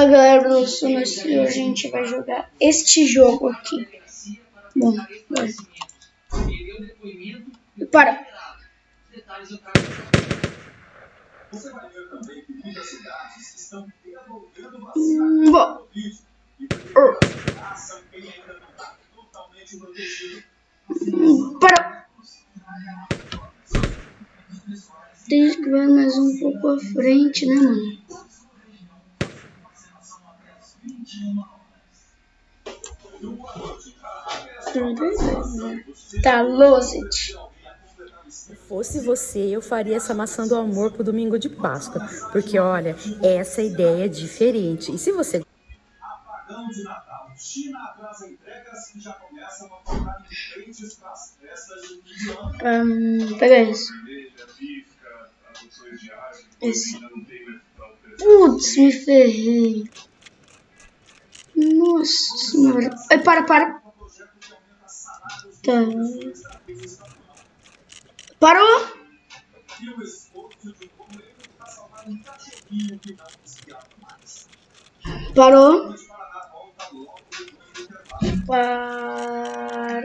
Fala galera do Sunas e a gente vai jogar este jogo aqui. Bom, bora. Para! Hum, bom. Hum, para! Tem que ver mais um pouco à frente, né, mano? Tá, Lozit. Se fosse você, eu faria essa maçã do amor pro domingo de Páscoa. Porque, olha, essa ideia é diferente. E se você... Um, pega isso. Esse. Putz, me ferrei. Nossa senhora. Ai, para, para. Tá. Parou? Parou? Parou.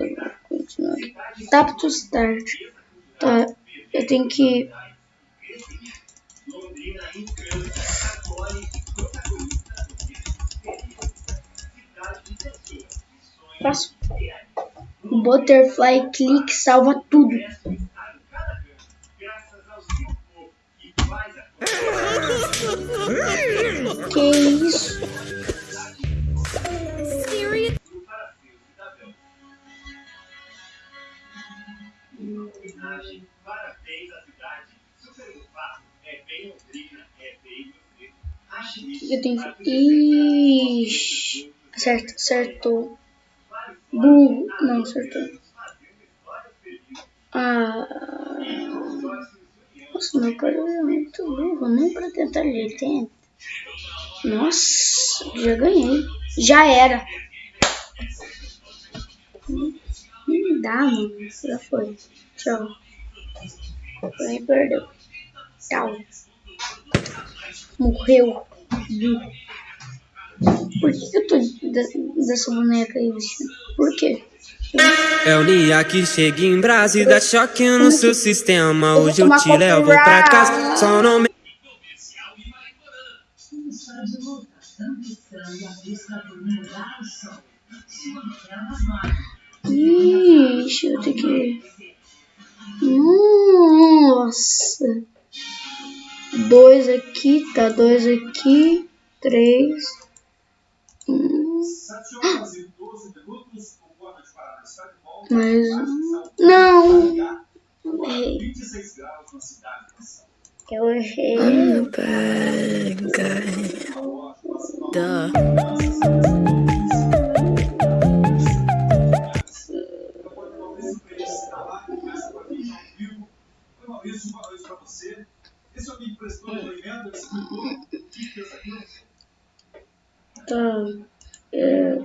Vou continuar. Tap to start. Tá, eu tenho que Passo. Butterfly click salva tudo. Parabéns à cidade. Super fácil. É bem Londrina, é bem você. Eu tenho que. Ixi. Certo, certo. Burro. Não, acertou. Ah. Nossa, meu cara é muito burro. Nem pra tentar ele tenta. Nossa, já ganhei. Já era. Dá, mano. Já foi. Tchau. Foi, perdeu. Tchau. Morreu. Por que, que eu tô dessa boneca aí, bicho? Por quê? É o dia que chega em Brasa e dá choque no seu sistema. Hoje eu te levo pra casa, só não me. Ixi, eu tenho que. Nossa! Dois aqui, tá? Dois aqui, três. Hum. Mas. Não! Errei. Eu errei. I'm a bad guy. Duh.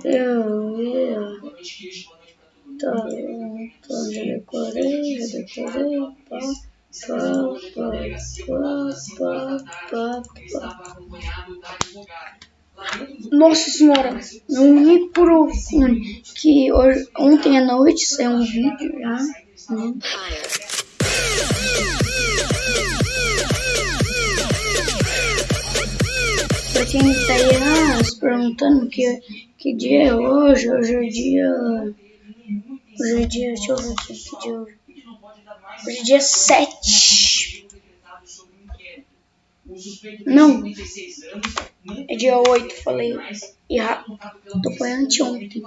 Eu. Nossa senhora, não me profunde que hoje, ontem à noite saiu um vídeo já. Né? Quem tá aí ah, se perguntando que, que dia é hoje, hoje é dia. Hoje é dia. Deixa eu ver aqui que dia é hoje. Hoje é dia 7. Não. É dia 8, falei errado. Tô foi anteontem.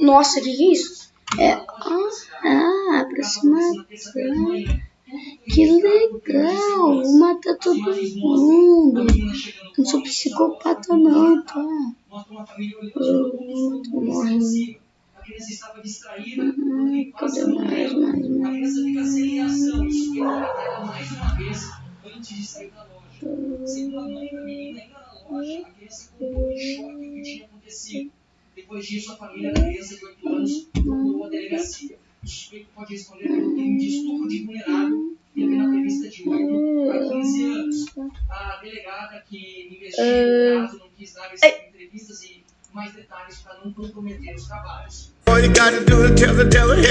Nossa, que que é isso? É. Ah, ah aproximação. Que legal! Vou matar todo mundo. Não sou psicopata não, tá? Eu tô morrendo. Ai, cadê mais, mais, mais? Antes de sair da loja, segundo a mãe da menina, ainda na loja, a criança em choque o que tinha acontecido. Depois disso, a família da criança de 8 anos procurou a delegacia. O suspeito pode responder pelo crime de estupro de vulnerável e a pena prevista de 8 a 15 anos. A delegada que investiga o caso não quis dar entrevistas e mais detalhes para não comprometer os trabalhos. You gotta do is tell the devil,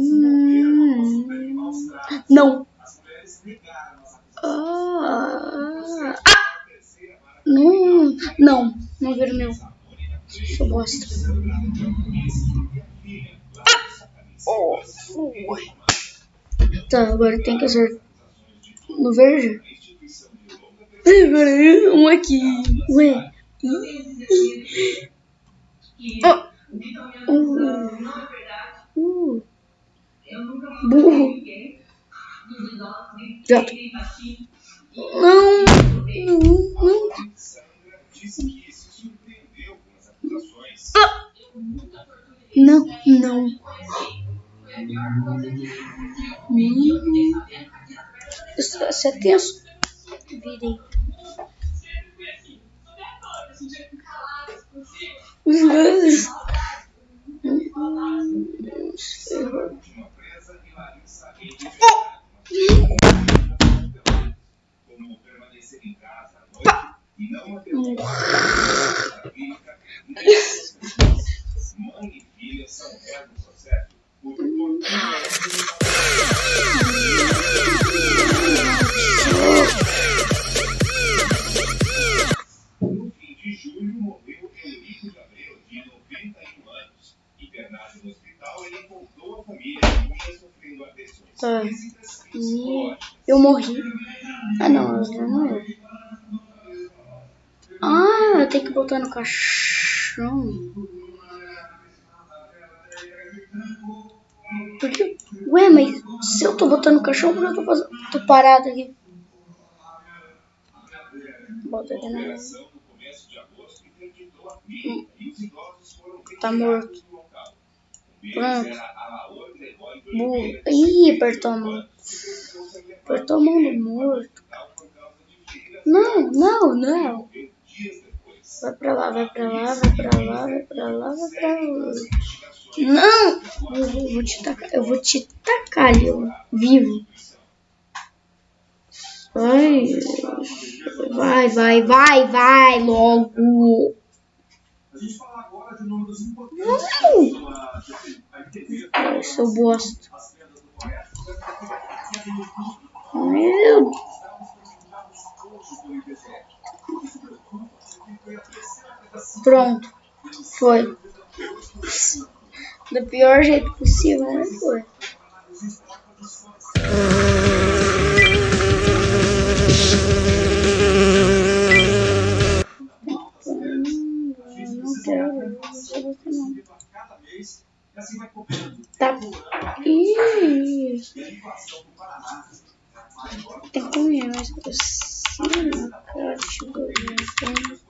Hum, não. Ah, ah. Não, não, não ver o meu. Sou bosta. Ah! Oh, Tá, agora tem que acertar no verde. Um aqui. Ué. Oh. Uh. Uh. Burro. Já. Não. Não. Não. Ah. Não, não. Hum. Você é tenso. Virei. Como e psicológicas. Eu morri. Ah não, não morreu. Tenho que botar no caixão. Porque, ué, mas se eu tô botando no caixão, por que eu tô, fazendo, tô parado aqui? Bota aqui na... Tá morto. Pronto. Ih, apertou a mão. Apertou a mão do morto. Não, não, não. Vai pra lá, vai pra lá, vai pra lá, vai pra lá, vai pra lá. Não! Eu vou, vou te tacar, eu vou te tacar ó, vivo. Vai, vai, vai, vai, vai, logo. Não! Ai, seu bosta. Meu Pronto. Foi. Do pior jeito possível, né? Foi. Não quero. Tá. Ih. Tem que grossinho, cara. Deixa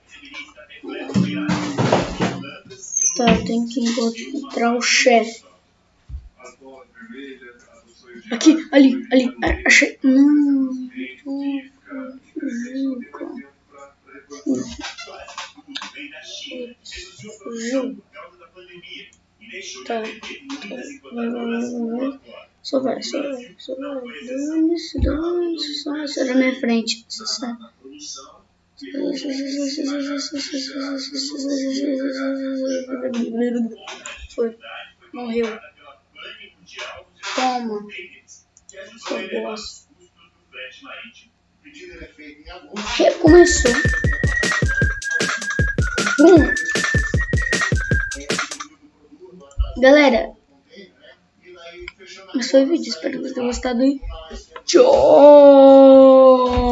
Tá, tem que encontrar o chefe. Aqui, ali, ali, achei. Não. Fugiu. Tá. Vai, vai, vai. Só vai, só vai, só vai. Dane-se, dane-se, só vai ser na minha frente. Você sabe. Foi. Morreu. Toma. Recomeçou. Hum. Galera, esse foi o vídeo. Espero que vocês tenham gostado. Tchau!